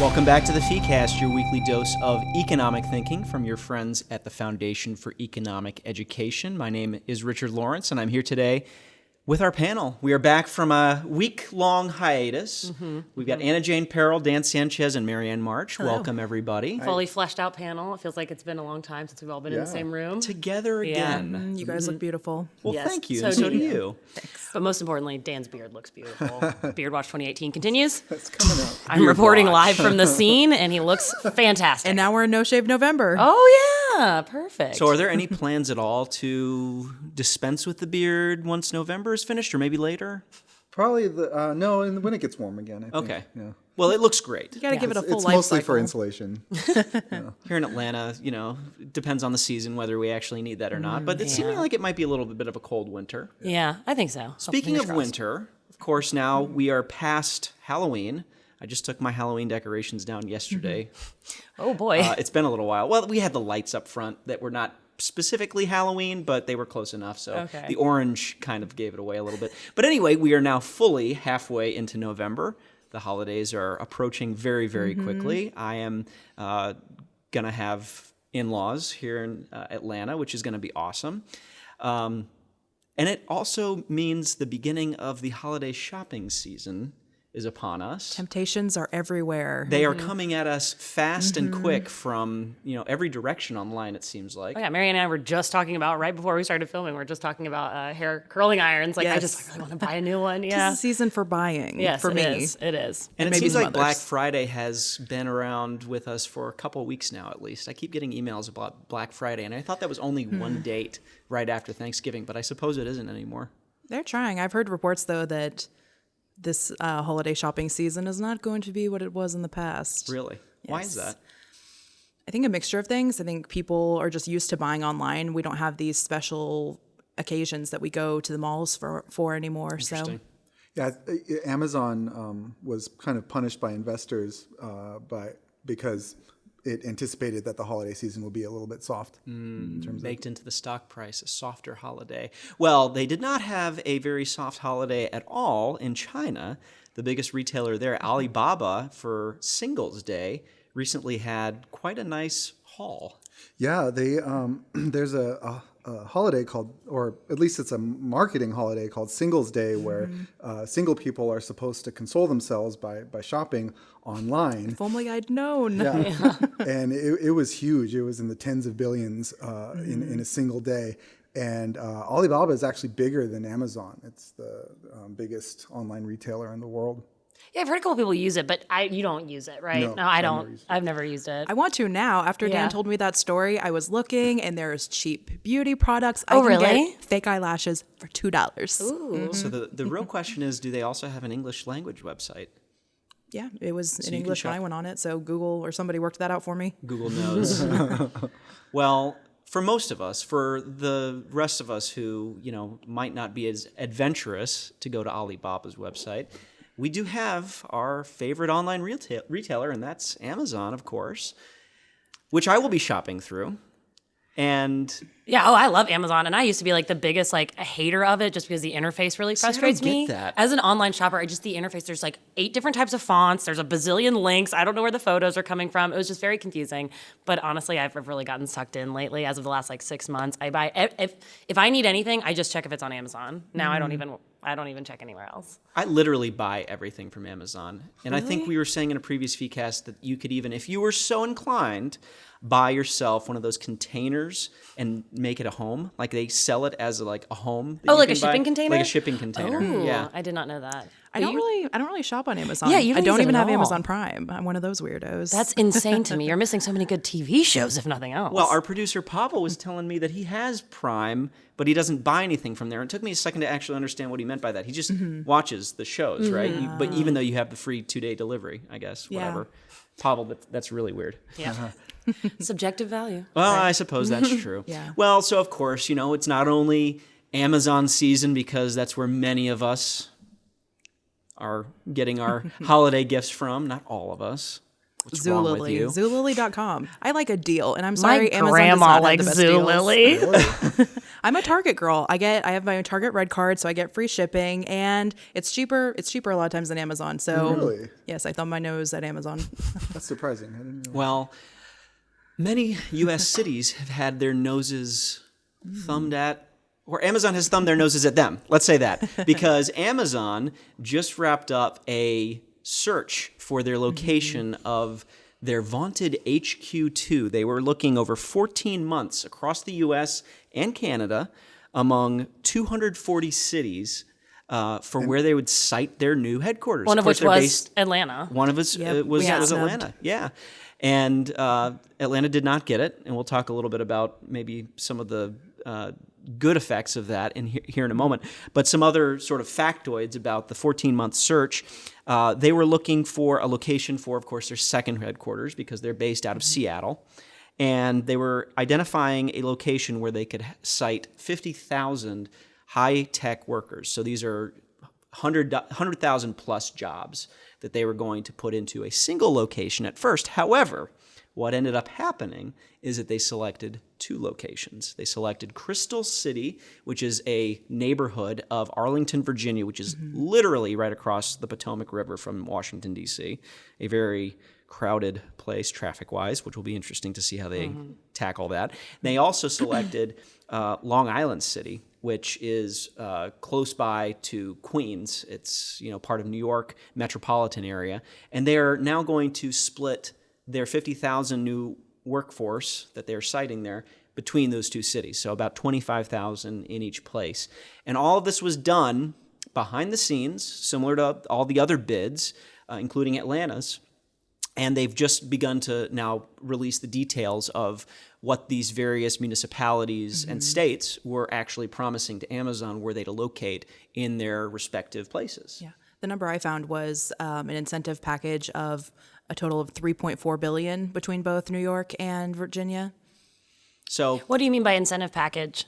Welcome back to the FeeCast, your weekly dose of economic thinking from your friends at the Foundation for Economic Education. My name is Richard Lorenc, and I'm here today with our panel. We are back from a week long hiatus. Mm-hmm. We've got mm-hmm. Anna Jane Perrell, Dan Sanchez, and Marianne March. Hello. Welcome, everybody. Fully fleshed out panel. It feels like it's been a long time since we've all been yeah. in the same room. Together again. Yeah. Mm, you guys mm-hmm. look beautiful. Well, yes. thank you. So, so do you. you. Thanks. But most importantly, Dan's beard looks beautiful. Beard Watch 2018 continues. That's coming up. I'm beard reporting watch. live from the scene, and he looks fantastic. And now we're in No Shave November. Oh, yeah. Perfect. So, are there any plans at all to dispense with the beard once November is finished, or maybe later? later? Probably the uh, no, and when it gets warm again. I okay. Yeah. Well, it looks great. You got to yeah. give it a full it's life mostly cycle. for insulation. yeah. Here in Atlanta, you know, depends on the season whether we actually need that or not. But it's yeah. seeming like it might be a little bit of a cold winter. Yeah, I think so. Speaking of crossed. winter, of course, now we are past Halloween. I just took my Halloween decorations down yesterday. oh boy, uh, it's been a little while. Well, we had the lights up front that were not specifically Halloween, but they were close enough. So okay. the orange kind of gave it away a little bit. But anyway, we are now fully halfway into November. The holidays are approaching very, very mm-hmm. quickly. I am uh, going to have in laws here in uh, Atlanta, which is going to be awesome. Um, and it also means the beginning of the holiday shopping season is upon us. Temptations are everywhere. They are mm-hmm. coming at us fast mm-hmm. and quick from you know every direction online. It seems like. Oh, yeah, Mary and I were just talking about right before we started filming. We are just talking about uh, hair curling irons. Like yes. I just really want to buy a new one. Yeah, it's a season for buying. Yes, for it me, is. it is. And, and it seems like others. Black Friday has been around with us for a couple weeks now, at least. I keep getting emails about Black Friday, and I thought that was only hmm. one date right after Thanksgiving, but I suppose it isn't anymore. They're trying. I've heard reports though that this uh, holiday shopping season is not going to be what it was in the past. Really? Yes. Why is that? I think a mixture of things. I think people are just used to buying online. We don't have these special occasions that we go to the malls for for anymore. So. Yeah, Amazon um, was kind of punished by investors uh, by because it anticipated that the holiday season will be a little bit soft. Mm, in baked into the stock price, a softer holiday. Well, they did not have a very soft holiday at all in China. The biggest retailer there, Alibaba, for Singles Day, recently had quite a nice haul. Yeah, they um, there's a, a a holiday called, or at least it's a marketing holiday called Singles Day, where mm-hmm. uh, single people are supposed to console themselves by by shopping online. If only I'd known. Yeah, yeah. and it, it, was huge. It was in the tens of billions uh, mm-hmm. in in a single day. And uh, Alibaba is actually bigger than Amazon. It's the um, biggest online retailer in the world. Yeah, I've heard a couple people use it, but I you don't use it, right? No, no I don't. I've never used it. I want to now. After yeah. Dan told me that story, I was looking, and there's cheap beauty products. Oh, I really? fake eyelashes for two dollars. Mm-hmm. So the the real question is, do they also have an English language website? Yeah, it was so in English when I went on it. So Google or somebody worked that out for me. Google knows. well, for most of us, for the rest of us who you know might not be as adventurous to go to Alibaba's website we do have our favorite online retail- retailer, and that's Amazon, of course, which I will be shopping through. And yeah, oh, I love Amazon, and I used to be like the biggest like hater of it just because the interface really frustrates me. That. As an online shopper, I just the interface. There's like eight different types of fonts. There's a bazillion links. I don't know where the photos are coming from. It was just very confusing. But honestly, I've really gotten sucked in lately. As of the last like six months, I buy if if I need anything, I just check if it's on Amazon. Now mm. I don't mm. even I don't even check anywhere else. I literally buy everything from Amazon, and really? I think we were saying in a previous FeeCast that you could even, if you were so inclined buy yourself one of those containers and make it a home. Like they sell it as a, like a home. Oh, like a shipping container. Like a shipping container. Oh, yeah, I did not know that. I don't you? really, I don't really shop on Amazon. Yeah, you don't I don't even have all. Amazon Prime. I'm one of those weirdos. That's insane to me. You're missing so many good TV shows, if nothing else. Well, our producer Pavel was telling me that he has Prime, but he doesn't buy anything from there. It took me a second to actually understand what he meant by that. He just mm-hmm. watches the shows, mm-hmm. right? You, but even though you have the free two day delivery, I guess, whatever. Yeah. Pavel, that, that's really weird. Yeah. Uh-huh. Subjective value. Well, right. I suppose that's true. yeah. Well, so of course, you know, it's not only Amazon season because that's where many of us are getting our holiday gifts from. Not all of us. What's wrong with Zulily. you? Zulily.com. I like a deal, and I'm My sorry, Amazon does grandma not have the best deals. Zulily. I'm a Target girl. I get I have my Target red card, so I get free shipping, and it's cheaper. It's cheaper a lot of times than Amazon. So Really? yes, I thumb my nose at Amazon. That's surprising. I didn't realize. Well, many U.S. cities have had their noses mm. thumbed at, or Amazon has thumbed their noses at them. Let's say that. Because Amazon just wrapped up a search for their location of their vaunted HQ2. They were looking over 14 months across the U.S. and Canada among 240 cities. Uh, for where they would site their new headquarters. One of course, which was based- Atlanta. one of us Yep, uh, was, was. Atlanta. Yeah. And uh, Atlanta did not get it. And we'll talk a little bit about maybe some of the uh, good effects of that in he- here in a moment. But some other sort of factoids about the 14 month search. Uh, they were looking for a location for, of course, their second headquarters because they're based out of Seattle. And they were identifying a location where they could site 50,000 high tech workers. So these are 100 100,000 plus jobs that they were going to put into a single location at first. However, what ended up happening is that they selected two locations. They selected Crystal City, which is a neighborhood of Arlington, Virginia, which is literally right across the Potomac River from Washington, D.C., a very crowded place traffic wise, which will be interesting to see how they tackle that. They also selected uh, Long Island City, which is uh, close by to Queens. It's you know part of New York metropolitan area, and they are now going to split their 50,000 new workforce that they're citing there between those two cities. So about 25,000 in each place, and all of this was done behind the scenes, similar to all the other bids, uh, including Atlanta's and they've just begun to now release the details of what these various municipalities and states were actually promising to Amazon were they to locate in their respective places. Yeah. The number I found was um, an incentive package of a total of 3.4 billion between both New York and Virginia. So What do you mean by incentive package?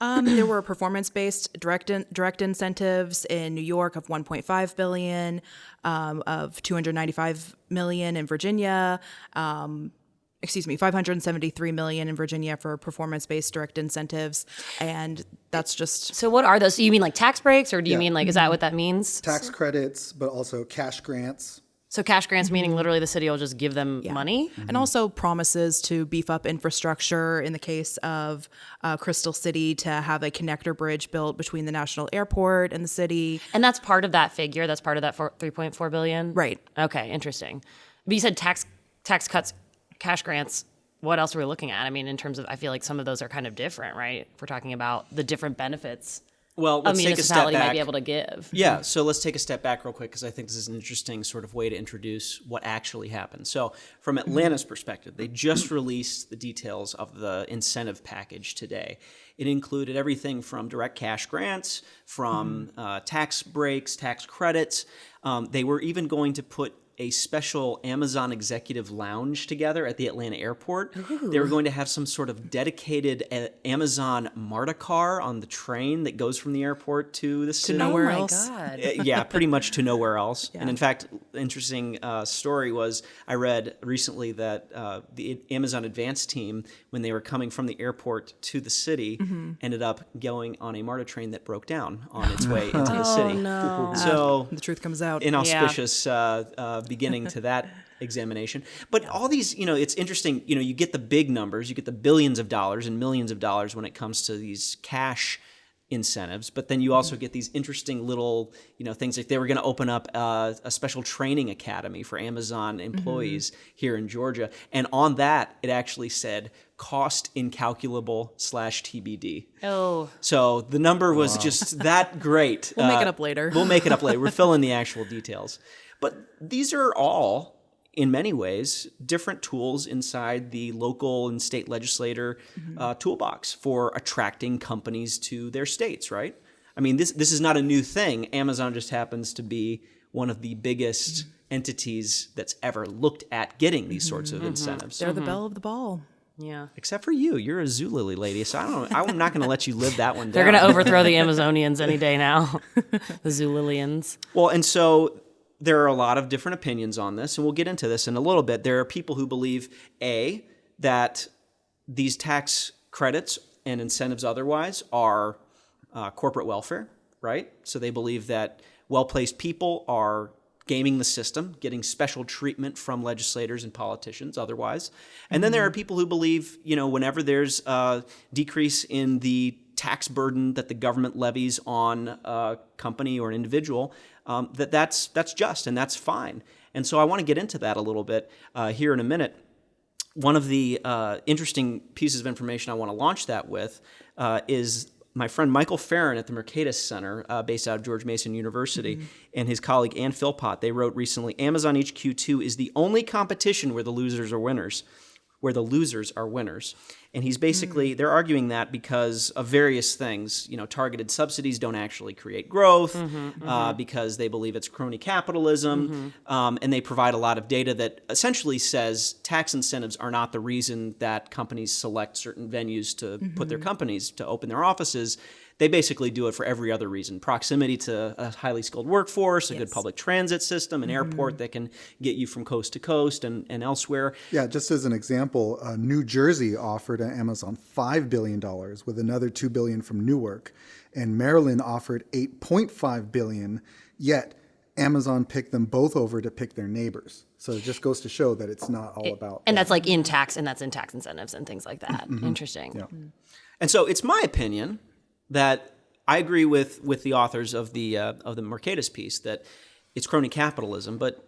Um, there were performance-based direct in, direct incentives in New York of 1.5 billion, um, of 295 million in Virginia. Um, excuse me, 573 million in Virginia for performance-based direct incentives, and that's just So what are those? So you mean like tax breaks, or do you Yeah. mean like is that what that means? Tax credits, but also cash grants. So cash grants meaning literally the city will just give them money. and also promises to beef up infrastructure in the case of uh, Crystal City to have a connector bridge built between the national airport and the city. And that's part of that figure. That's part of that four, 3.4 billion. Right. Okay, interesting. But you said tax tax cuts, cash grants. What else are we looking at? I mean, in terms of, I feel like some of those are kind of different, right? If we're talking about the different benefits well, let's take a step back. might be able to give. Yeah, so let's take a step back real quick because I think this is an interesting sort of way to introduce what actually happened. So, from Atlanta's perspective, they just released the details of the incentive package today. It included everything from direct cash grants, from uh, tax breaks, tax credits. Um, they were even going to put a special Amazon executive lounge together at the Atlanta airport. They were going to have some sort of dedicated uh, Amazon MARTA car on the train that goes from the airport to the city. To nowhere oh else. God. Uh, yeah, pretty much to nowhere else. And in fact, interesting uh, story was I read recently that uh, the Amazon Advance team, when they were coming from the airport to the city, ended up going on a MARTA train that broke down on its way into the city. Oh, no. So The truth comes out. inauspicious uh, uh, beginning to that examination. But all these, you know, it's interesting. You know, you get the big numbers, you get the billions of dollars and millions of dollars when it comes to these cash incentives but then you also mm-hmm. get these interesting little you know things like they were going to open up uh, a special training academy for amazon mm-hmm. employees here in georgia and on that it actually said cost incalculable slash tbd Oh, so the number was just that great. We'll make uh, it up later. We'll make it up later. We're filling the actual details. But these are all, in many ways, different tools inside the local and state legislator mm-hmm. uh, toolbox for attracting companies to their states, right? I mean, this, this is not a new thing. Amazon just happens to be one of the biggest mm-hmm. entities that's ever looked at getting these mm-hmm, sorts of incentives. They're the belle of the ball. yeah. Except for you, you're a Zulily lady, so I don't. I'm not going to let you live that one down. They're going to overthrow the Amazonians any day now. the Zulilians. Well, and so there are a lot of different opinions on this, and we'll get into this in a little bit. There are people who believe a that these tax credits and incentives otherwise are uh, corporate welfare, right? So they believe that well placed people are gaming the system, getting special treatment from legislators and politicians otherwise. And then there are people who believe, you know, whenever there's a decrease in the tax burden that the government levies on a company or an individual, um, that that's, that's just and that's fine. And so I want to get into that a little bit uh, here in a minute one of the uh, interesting pieces of information I want to launch that with uh, is my friend Michael Farren at the Mercatus Center, uh, based out of George Mason University, mm-hmm. and his colleague Ann Philpott. They wrote recently Amazon HQ2 is the only competition where the losers are winners where the losers are winners. And he's basically, mm. they're arguing that because of various things. You know, targeted subsidies don't actually create growth mm-hmm, uh, mm-hmm. Uh, because they believe it's crony capitalism. Mm-hmm. Um, and they provide a lot of data that essentially says tax incentives are not the reason that companies select certain venues to put their mm-hmm. companies to open their offices they basically do it for every other reason proximity to a highly skilled workforce, a yes. good public transit system, an mm-hmm. airport that can get you from coast to coast and, and elsewhere. Yeah, just as an example, uh, New Jersey offered Amazon $5 billion with another 2 billion from Newark, and Maryland offered 8.5 billion, yet Amazon picked them both over to pick their neighbors. So it just goes to show that it's not all about. And that. that's like in tax, and that's in tax incentives and things like that. Mm-hmm. Interesting. Yeah. And so it's my opinion that I agree with with the authors of the uh, of the Mercatus piece that it's crony capitalism. But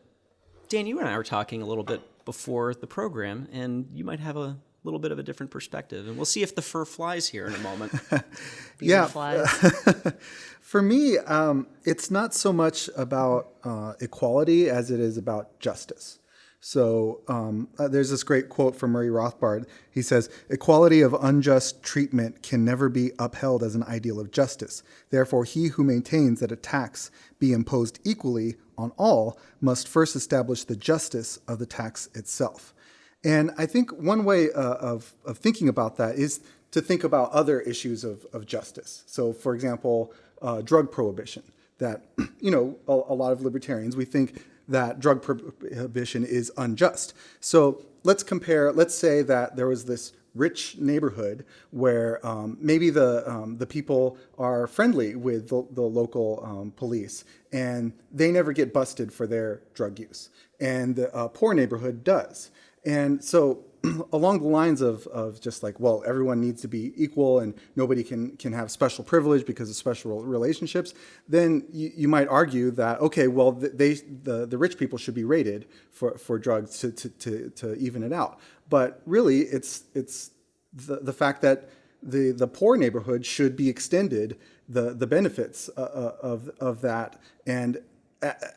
Dan, you and I were talking a little bit before the program, and you might have a little bit of a different perspective, and we'll see if the fur flies here in a moment. yeah, for me, um, it's not so much about uh, equality as it is about justice. So um, uh, there's this great quote from Murray Rothbard. He says, Equality of unjust treatment can never be upheld as an ideal of justice. Therefore, he who maintains that a tax be imposed equally on all must first establish the justice of the tax itself. And I think one way uh, of, of thinking about that is to think about other issues of, of justice. So, for example, uh, drug prohibition. That, you know, a, a lot of libertarians, we think that drug prohibition is unjust. So let's compare, let's say that there was this rich neighborhood where um, maybe the, um, the people are friendly with the, the local um, police and they never get busted for their drug use. And the uh, poor neighborhood does. And so along the lines of, of just like, well, everyone needs to be equal and nobody can, can have special privilege because of special relationships, then you, you might argue that, okay, well, they, the, the rich people should be rated for, for drugs to, to, to, to even it out. But really, it's, it's the, the fact that the, the poor neighborhood should be extended the, the benefits uh, uh of, of that. And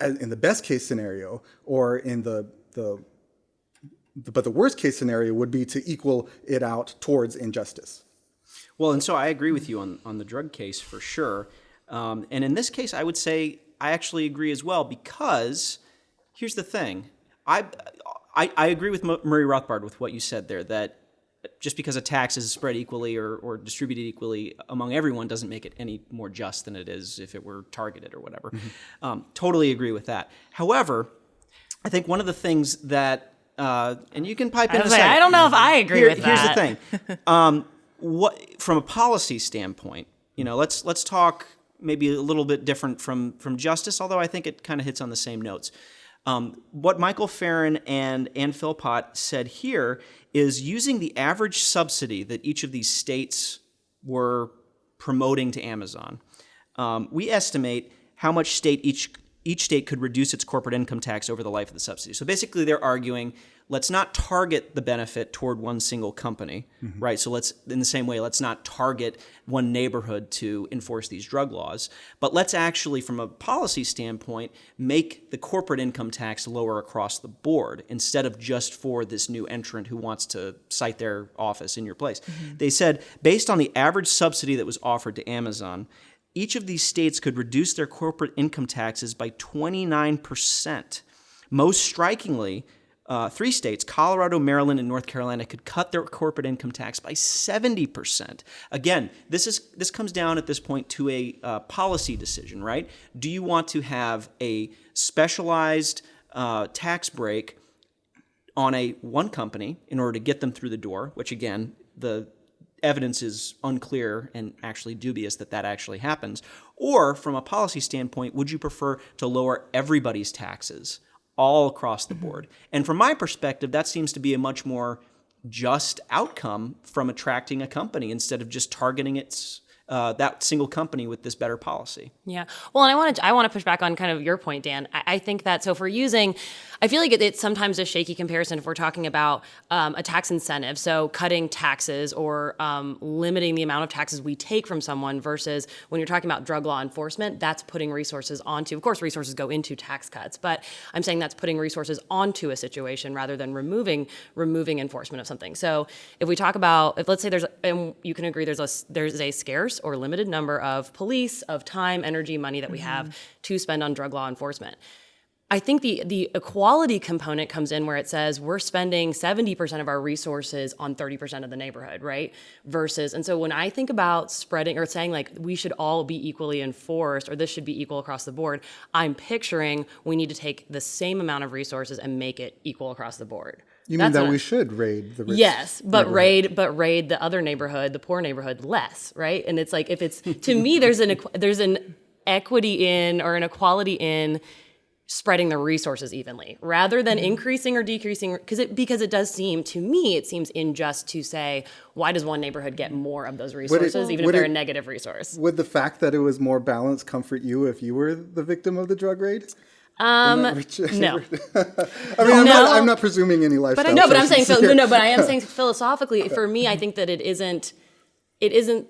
in the best case scenario, or in the, the but the worst case scenario would be to equal it out towards injustice. Well, and so I agree with you on, on the drug case for sure. Um, and in this case, I would say I actually agree as well because here's the thing. I, I, I agree with Murray Rothbard with what you said there that just because a tax is spread equally or, or distributed equally among everyone doesn't make it any more just than it is if it were targeted or whatever. Mm-hmm. Um, totally agree with that. However, I think one of the things that uh, and you can pipe in. I, like, I don't know if I agree Here, with that. Here's the thing. Um, what from a policy standpoint, you know, let's let's talk maybe a little bit different from from justice, although I think it kind of hits on the same notes. Um, what Michael Farren and Ann Philpott said here is using the average subsidy that each of these states were promoting to Amazon. Um, we estimate how much state each each state could reduce its corporate income tax over the life of the subsidy. So basically, they're arguing let's not target the benefit toward one single company, mm-hmm. right? So let's, in the same way, let's not target one neighborhood to enforce these drug laws, but let's actually, from a policy standpoint, make the corporate income tax lower across the board instead of just for this new entrant who wants to site their office in your place. Mm-hmm. They said, based on the average subsidy that was offered to Amazon, each of these states could reduce their corporate income taxes by 29%. Most strikingly, uh, three states, Colorado, Maryland, and North Carolina, could cut their corporate income tax by 70%. Again, this is this comes down at this point to a uh, policy decision, right? Do you want to have a specialized uh, tax break on a one company in order to get them through the door, which again, the evidence is unclear and actually dubious that that actually happens, or from a policy standpoint, would you prefer to lower everybody's taxes all across the board? Mm-hmm. And from my perspective, that seems to be a much more just outcome from attracting a company instead of just targeting its uh, that single company with this better policy. Yeah. Well, and I want to I want to push back on kind of your point, Dan. I, I think that so if we're using, I feel like it, it's sometimes a shaky comparison if we're talking about um, a tax incentive, so cutting taxes or um, limiting the amount of taxes we take from someone versus when you're talking about drug law enforcement, that's putting resources onto. Of course, resources go into tax cuts, but I'm saying that's putting resources onto a situation rather than removing removing enforcement of something. So if we talk about, if let's say there's, and you can agree, there's a there's a scarce or limited number of police, of time, energy, money that we have mm-hmm. to spend on drug law enforcement. I think the the equality component comes in where it says we're spending 70% of our resources on 30% of the neighborhood, right? Versus and so when I think about spreading or saying like we should all be equally enforced or this should be equal across the board, I'm picturing we need to take the same amount of resources and make it equal across the board. You mean that we should raid the rich Yes, but raid but raid the other neighborhood, the poor neighborhood less, right? And it's like if it's to me there's an there's an equity in or an equality in spreading the resources evenly rather than mm-hmm. increasing or decreasing because it because it does seem to me it seems unjust to say why does one neighborhood get more of those resources it, even if they're it, a negative resource would the fact that it was more balanced comfort you if you were the victim of the drug raid um, no. I mean, I'm, no. not, I'm not presuming any lifestyle. But I, no, but I'm saying, no, no, but I am saying philosophically, for me, I think that it isn't, it isn't,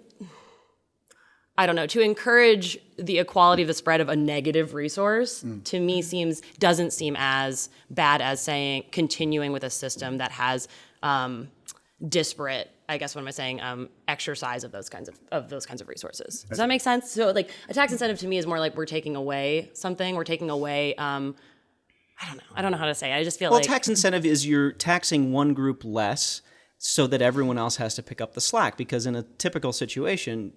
I don't know, to encourage the equality of the spread of a negative resource mm. to me seems, doesn't seem as bad as saying continuing with a system that has um, disparate I guess what am I saying? Um, exercise of those kinds of of those kinds of resources. Does that make sense? So like a tax incentive to me is more like we're taking away something. We're taking away. Um, I don't know. I don't know how to say. It. I just feel well, like tax incentive is you're taxing one group less so that everyone else has to pick up the slack. Because in a typical situation,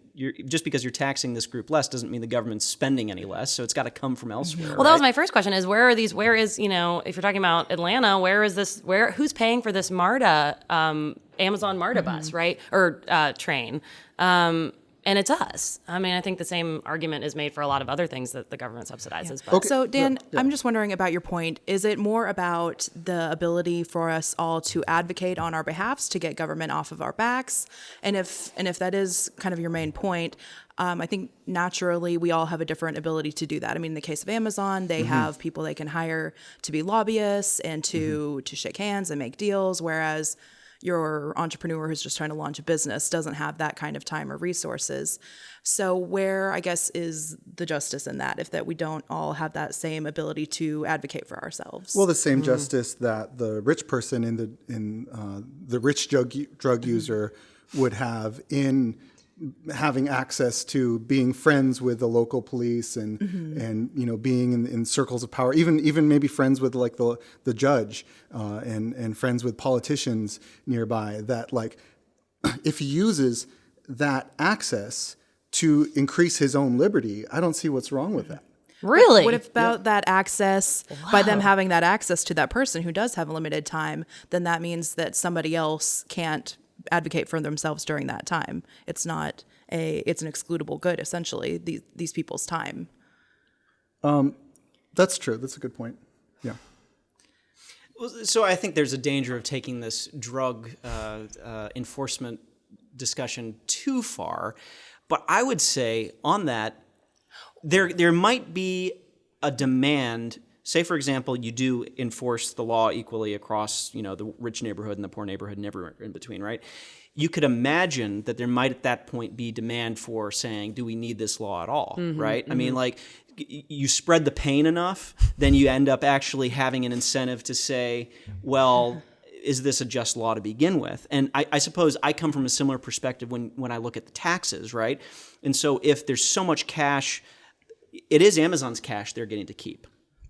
just because you're taxing this group less doesn't mean the government's spending any less. So it's got to come from elsewhere. Well, right? that was my first question: is where are these? Where is you know, if you're talking about Atlanta, where is this? Where who's paying for this MARTA, um, Amazon MARTA mm-hmm. bus, right, or uh, train? Um, and it's us. I mean, I think the same argument is made for a lot of other things that the government subsidizes. Yeah. Okay. So, Dan, yeah. I'm just wondering about your point. Is it more about the ability for us all to advocate on our behalfs to get government off of our backs? And if and if that is kind of your main point, um, I think naturally we all have a different ability to do that. I mean, in the case of Amazon, they mm-hmm. have people they can hire to be lobbyists and to mm-hmm. to shake hands and make deals, whereas your entrepreneur who's just trying to launch a business doesn't have that kind of time or resources. So where I guess is the justice in that if that we don't all have that same ability to advocate for ourselves? Well, the same mm-hmm. justice that the rich person in the in uh, the rich drug drug user would have in having access to being friends with the local police and mm-hmm. and you know being in, in circles of power even even maybe friends with like the the judge uh, and and friends with politicians nearby that like if he uses that access to increase his own liberty I don't see what's wrong with that Really? What about yeah. that access wow. by them having that access to that person who does have a limited time? Then that means that somebody else can't advocate for themselves during that time. It's not a it's an excludable good essentially these these people's time. Um, that's true. That's a good point. Yeah. So I think there's a danger of taking this drug uh, uh, enforcement discussion too far, but I would say on that there there might be a demand say for example you do enforce the law equally across you know the rich neighborhood and the poor neighborhood and everywhere in between right? You could imagine that there might at that point be demand for saying do we need this law at all? Mm-hmm, right? Mm-hmm. i mean mm-hmm. like you spread the pain enough then you end up actually having an incentive to say well is this a just law to begin with? And I, I suppose i come from a similar perspective when when i look at the taxes right? And so if there's so much cash it is amazon's cash they're getting to keep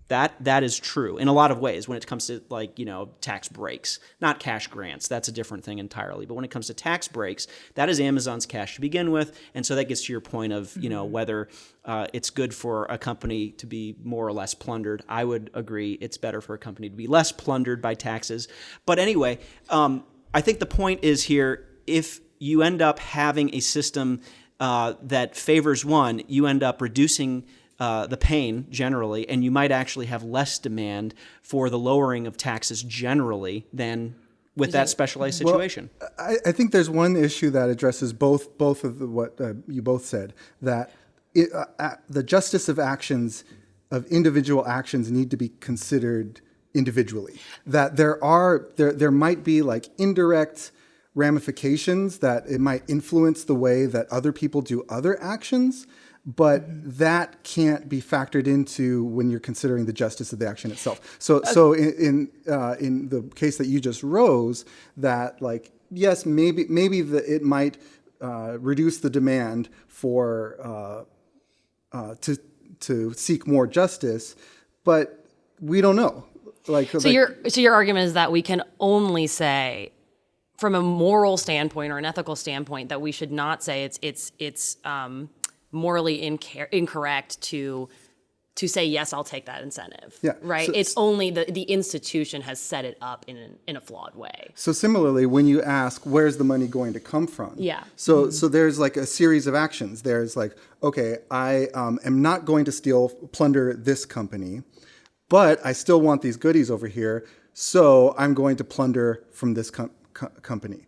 That that is true in a lot of ways when it comes to like you know tax breaks, not cash grants. That's a different thing entirely. But when it comes to tax breaks, that is Amazon's cash to begin with, and so that gets to your point of you know whether uh, it's good for a company to be more or less plundered. I would agree it's better for a company to be less plundered by taxes. But anyway, um, I think the point is here if you end up having a system uh, that favors one, you end up reducing uh, the pain generally, and you might actually have less demand for the lowering of taxes generally than with that specialized situation. Well, I, I, think there's one issue that addresses both both of the, what uh, you both said that it, uh, the justice of actions of individual actions need to be considered individually. That there are there there might be like indirect ramifications that it might influence the way that other people do other actions but that can't be factored into when you're considering the justice of the action itself. So, so in in, uh, in the case that you just rose, that like yes, maybe maybe the, it might uh, reduce the demand for uh, uh to to seek more justice, but we don't know. Like, so like, your so your argument is that we can only say from a moral standpoint or an ethical standpoint that we should not say it's it's it's um, morally incorrect to to say yes i'll take that incentive. Yeah. Right? So, it's only the the institution has set it up in an, in a flawed way. So similarly when you ask where's the money going to come from? Yeah. So mm-hmm. so there's like a series of actions. There's like okay i um, am not going to steal plunder this company but i still want these goodies over here so i'm going to plunder from this com- co- company.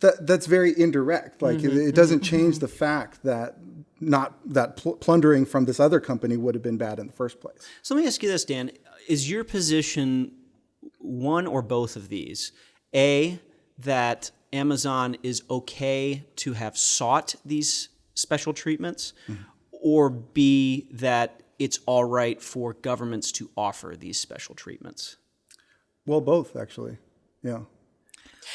That that's very indirect. Like mm-hmm, it, it, doesn't mm-hmm. change the fact that not that pl- plundering from this other company would have been bad in the first place. So let me ask you this, Dan: Is your position one or both of these? A that Amazon is okay to have sought these special treatments, mm-hmm. or B that it's all right for governments to offer these special treatments? Well, both actually. Yeah.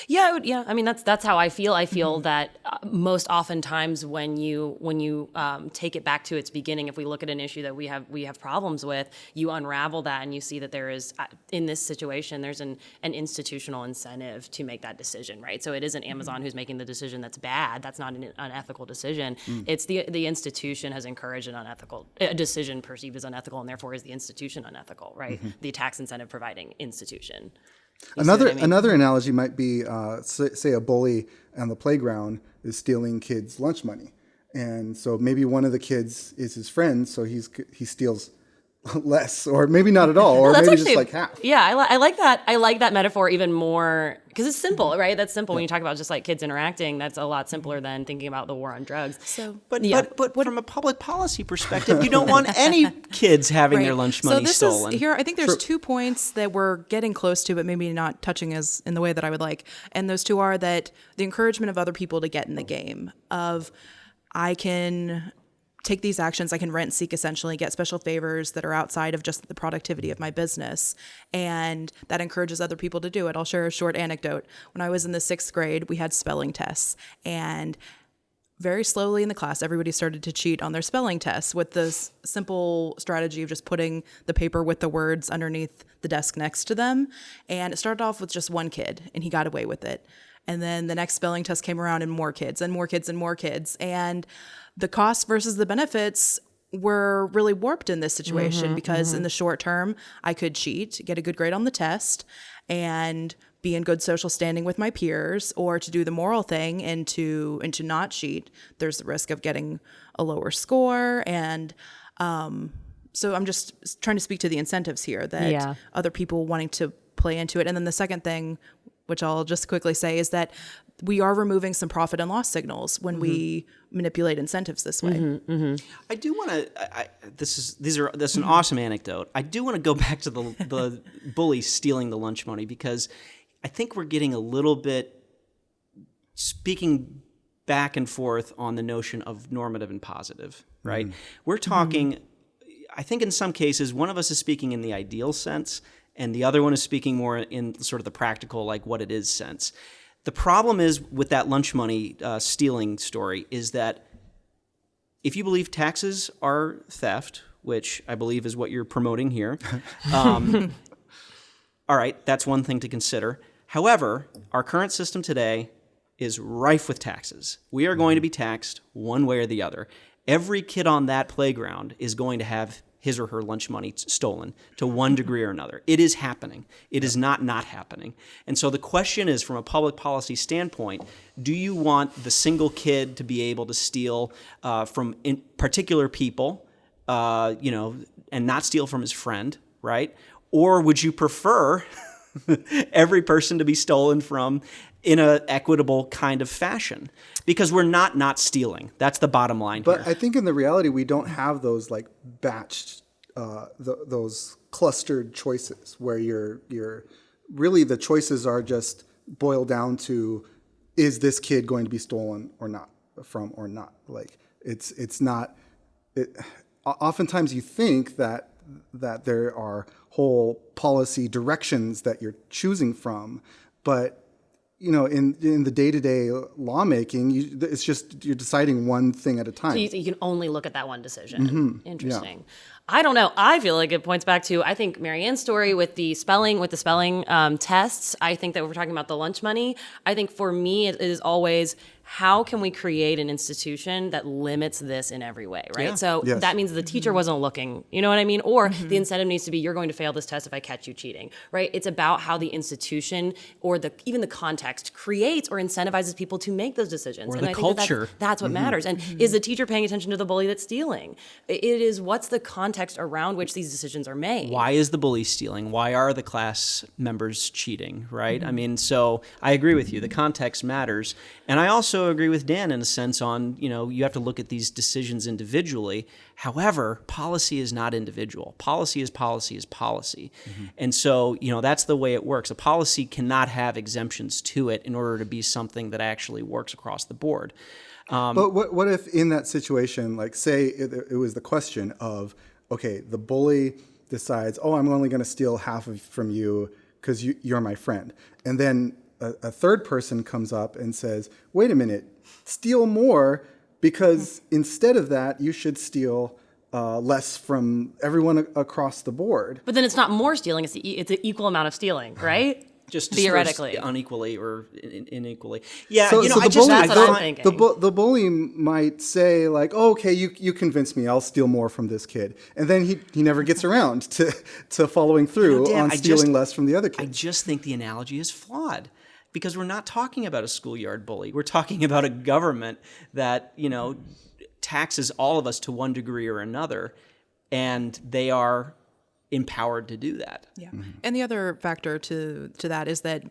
Yeah, would, yeah. I mean, that's that's how I feel. I feel mm-hmm. that uh, most oftentimes when you when you um, take it back to its beginning, if we look at an issue that we have we have problems with, you unravel that and you see that there is uh, in this situation there's an an institutional incentive to make that decision, right? So it isn't Amazon mm-hmm. who's making the decision that's bad. That's not an unethical decision. Mm. It's the the institution has encouraged an unethical a decision perceived as unethical, and therefore is the institution unethical, right? Mm-hmm. The tax incentive providing institution. You another I mean? another analogy might be uh, say, say, a bully on the playground is stealing kids' lunch money, and so maybe one of the kids is his friend, so he's he steals less, or maybe not at all, or well, maybe actually, just like half. Yeah, I, li- I, like that. I like that metaphor even more because it's simple, right? That's simple. Yeah. When you talk about just like kids interacting, that's a lot simpler than thinking about the war on drugs. So, but yeah. but, but from a public policy perspective, you don't want any kids having right. their lunch money so this stolen. Is, here, I think there's two points that we're getting close to, but maybe not touching as in the way that I would like. And those two are that the encouragement of other people to get in the game of I can take these actions, I can rent seek essentially, get special favors that are outside of just the productivity of my business. And that encourages other people to do it. I'll share a short anecdote. When I was in the sixth grade, we had spelling tests. And very slowly in the class, everybody started to cheat on their spelling tests with this simple strategy of just putting the paper with the words underneath the desk next to them. And it started off with just one kid, and he got away with it. And then the next spelling test came around, and more kids, and more kids, and more kids. And the costs versus the benefits were really warped in this situation mm-hmm, because mm-hmm. in the short term, I could cheat, get a good grade on the test, and be in good social standing with my peers, or to do the moral thing and to and to not cheat. There's the risk of getting a lower score, and um, so I'm just trying to speak to the incentives here that yeah. other people wanting to play into it. And then the second thing, which I'll just quickly say, is that we are removing some profit and loss signals when mm-hmm. we manipulate incentives this way. Mm-hmm, mm-hmm. I do want to. This is these are this is an awesome anecdote. I do want to go back to the the bully stealing the lunch money because I think we're getting a little bit speaking back and forth on the notion of normative and positive. Right? Mm-hmm. We're talking. I think in some cases, one of us is speaking in the ideal sense, and the other one is speaking more in sort of the practical, like what it is sense. The problem is with that lunch money uh, stealing story is that if you believe taxes are theft which I believe is what you're promoting here. Um, all right, that's one thing to consider. However, our current system today is rife with taxes. We are going to be taxed one way or the other. Every kid on that playground is going to have his or her lunch money stolen to one degree or another. It is happening. It is not not happening. And so the question is from a public policy standpoint, do you want the single kid to be able to steal uh, from particular people, uh, you know, and not steal from his friend, right? Or would you prefer every person to be stolen from in a equitable kind of fashion because we're not not stealing that's the bottom line but here. i think in the reality we don't have those like batched uh, those clustered choices where you're you're really the choices are just boiled down to is this kid going to be stolen or not from or not like it's it's not it, oftentimes you think that that there are whole policy directions that you're choosing from, but you know, in in the day to day lawmaking, you, it's just you're deciding one thing at a time. So you, you can only look at that one decision. Mm-hmm. Interesting. Yeah. I don't know. I feel like it points back to I think Marianne's story with the spelling with the spelling um, tests. I think that we're talking about the lunch money. I think for me it is always how can we create an institution that limits this in every way, right? Yeah. So yes. that means the teacher mm-hmm. wasn't looking, you know what I mean? Or mm-hmm. the incentive needs to be you're going to fail this test if I catch you cheating, right? It's about how the institution or the even the context creates or incentivizes people to make those decisions. Or and the I culture. That that's, that's, what mm-hmm. matters. And mm-hmm. is the teacher paying attention to the bully that's stealing? It is what's the context around which these decisions are made. Why is the bully stealing? Why are the class members cheating, right? I mean, so I agree with you. The context matters. And I also agree with Dan in a sense on, you know, you have to look at these decisions individually. However, policy is not individual. Policy is policy is policy. Mm-hmm. And so, you know, that's the way it works. A policy cannot have exemptions to it in order to be something that actually works across the board. Um, but what, what if in that situation, like say it, it was the question of, okay, the bully decides, oh, I'm only going to steal half of from you because you, you're my friend. And then a, a third person comes up and says, wait a minute, steal more because instead of that, you should steal uh, less from everyone a- across the board. But then it's not more stealing; it's, e- it's an equal amount of stealing, right? just theoretically unequally or in, inequally. Yeah, so, you know, so I just bully, that's what I'm thinking. The, bu- the bully might say like, oh, "Okay, you you convinced me. I'll steal more from this kid," and then he he never gets around to to following through you know, Dan, on stealing just, less from the other kid. I just think the analogy is flawed because we're not talking about a schoolyard bully. We're talking about a government that, you know, taxes all of us to one degree or another, and they are empowered to do that. Yeah. Mm-hmm. And the other factor to to that is that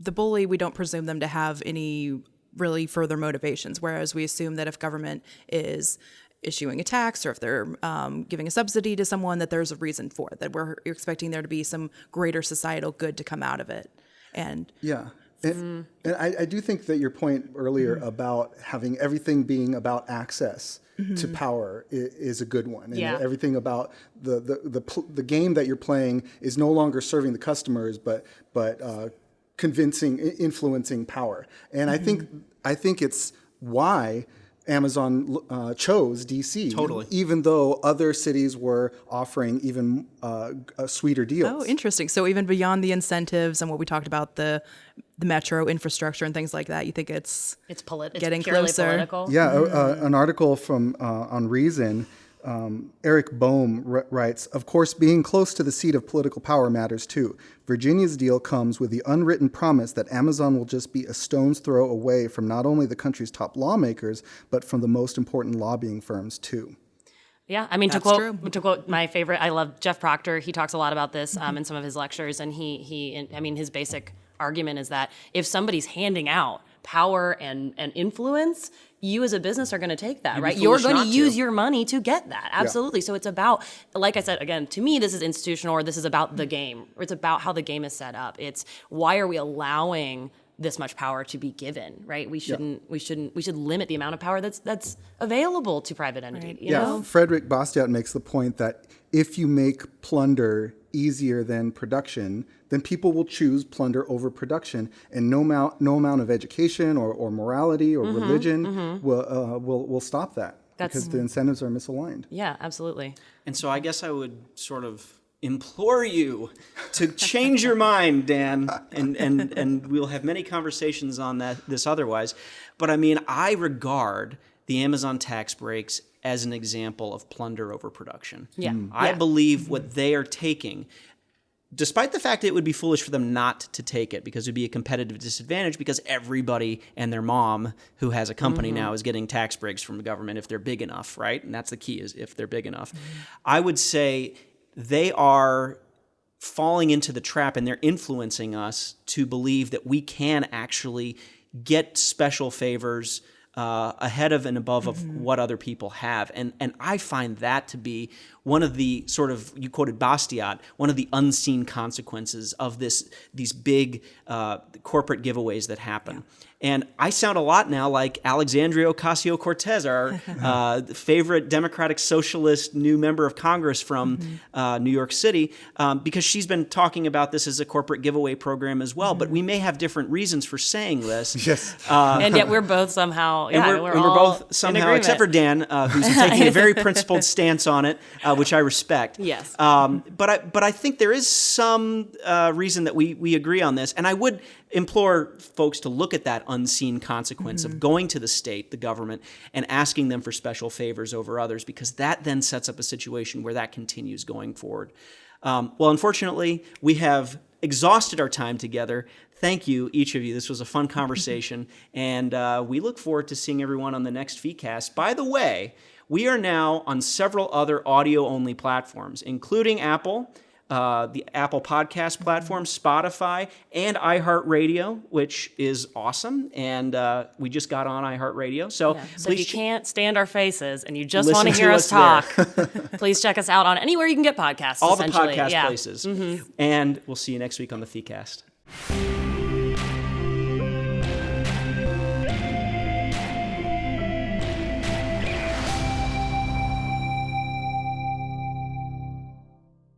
the bully, we don't presume them to have any really further motivations, whereas we assume that if government is issuing a tax or if they're um, giving a subsidy to someone, that there's a reason for it, that we're expecting there to be some greater societal good to come out of it. And yeah, and, mm. and I, I, do think that your point earlier mm. about having everything being about access mm-hmm. to power is, is, a good one. And yeah. everything about the, the, the, the, game that you're playing is no longer serving the customers, but, but uh, convincing, influencing power. And mm-hmm. I think, I think it's why Amazon uh, chose DC. Totally. Even though other cities were offering even uh, sweeter deals. Oh, interesting. So even beyond the incentives and what we talked about the the metro infrastructure and things like that, you think it's it's, polit- getting it's closer. Political. Yeah, mm-hmm. uh, an article from uh, on Reason um, Eric Boehm r- writes, of course, being close to the seat of political power matters too. Virginia's deal comes with the unwritten promise that Amazon will just be a stone's throw away from not only the country's top lawmakers, but from the most important lobbying firms too. Yeah, I mean to quote to quote my favorite, I love Jeff Proctor. He talks a lot about this um, mm-hmm. in some of his lectures, and he he, I mean his basic argument is that if somebody's handing out power and and influence, you as a business are going to take that, You'd right? You're going to use your money to get that. Absolutely. Yeah. So it's about, like I said, again, to me, this is institutional or this is about the game. Or it's about how the game is set up. It's why are we allowing this much power to be given, right? We shouldn't, yeah. we shouldn't, we should limit the amount of power that's that's available to private entities. Right. yeah, know? Frederick Bastiat makes the point that if you make plunder easier than production, then people will choose plunder over production, and no amount, no amount of education or, or morality or mm-hmm, religion mm-hmm. will uh, will will stop that. That's- because the incentives are misaligned. Yeah, absolutely. And so I guess I would sort of implore you to change your mind, Dan, and, and, and we'll have many conversations on that this otherwise. But I mean, I regard the Amazon tax breaks as an example of plunder over production. Yeah. Mm. I Yeah. believe what they are taking despite the fact that it would be foolish for them not to take it because it would be a competitive disadvantage because everybody and their mom who has a company mm-hmm. now is getting tax breaks from the government if they're big enough, right? And that's the key is if they're big enough. Mm-hmm. I would say they are falling into the trap and they're influencing us to believe that we can actually get special favors uh, ahead of and above of what other people have. And, and I find that to be one of the sort of, you quoted Bastiat, one of the unseen consequences of this these big uh, corporate giveaways that happen. And I sound a lot now like Alexandria Ocasio Cortez, our uh, favorite Democratic Socialist new member of Congress from uh, New York City, um, because she's been talking about this as a corporate giveaway program as well. But we may have different reasons for saying this. Yes. and yet we're both somehow, yeah, and we're, we're, and we're both somehow, agreement. except for Dan, uh, who's taking a very principled stance on it, uh, which I respect. Yes. Um, but I but I think there is some uh, reason that we we agree on this, and I would implore folks to look at that unseen consequence of going to the state, the government, and asking them for special favors over others, because that then sets up a situation where that continues going forward. Um, well, unfortunately, we have exhausted our time together. Thank you, each of you. This was a fun conversation, and uh, we look forward to seeing everyone on the next FeeCast. By the way, we are now on several other audio-only platforms, including Apple, uh, the Apple Podcast platform, Spotify, and iHeartRadio, which is awesome. And uh, we just got on iHeartRadio, so So if you can't stand our faces and you just want to hear us talk, please check us out on anywhere you can get podcasts. all the podcast yeah. places. And we'll see you next week on the FeeCast.